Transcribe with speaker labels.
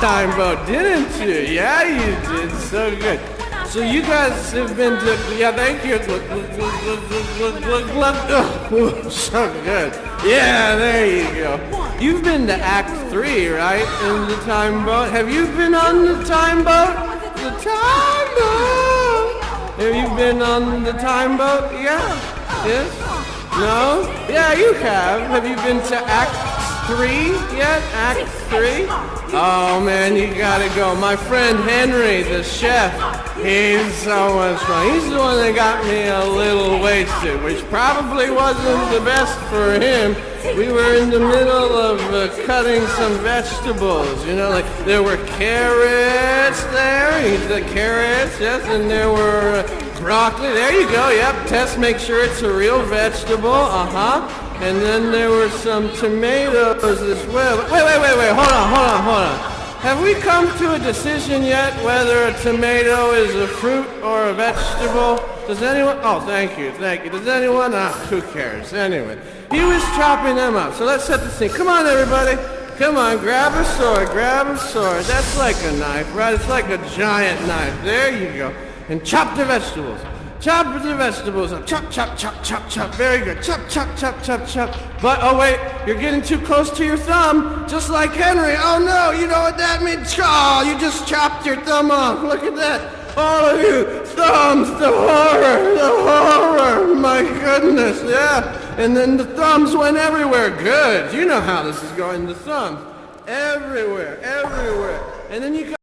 Speaker 1: time boat, didn't you? Yeah, you did. So good. So you guys have been to, yeah, thank you. Look, look, look, look, look, look, look, so good. Yeah, there you go. You've been to Act 3, right, in the time boat? Have you been on the time boat? The time boat! Have you been on the time boat? Yeah. Yes? No? Yeah, you have. Have you been to Act three yet? Act three? Oh man, you gotta go. My friend Henry, the chef, he's so much fun. He's the one that got me a little wasted, which probably wasn't the best for him. We were in the middle of uh, cutting some vegetables, you know, like there were carrots there, the carrots, yes, and there were uh, broccoli. There you go, yep, test, make sure it's a real vegetable, uh-huh. And then there were some tomatoes as well. Wait, wait, wait, wait. Hold on, hold on, hold on. Have we come to a decision yet whether a tomato is a fruit or a vegetable? Does anyone? Oh, thank you, thank you. Does anyone? Ah, who cares? Anyway, he was chopping them up. So let's set the scene. Come on, everybody. Come on, grab a sword, grab a sword. That's like a knife, right? It's like a giant knife. There you go. And chop the vegetables. Chop the vegetables up. Chop, chop, chop, chop, chop. Very good. Chop, chop, chop, chop, chop. But, oh wait, you're getting too close to your thumb, just like Henry. Oh no, you know what that means? Oh, you just chopped your thumb off. Look at that. All of you, thumbs, the horror, the horror. My goodness, yeah. And then the thumbs went everywhere. Good. You know how this is going. The thumbs. Everywhere, everywhere. And then you got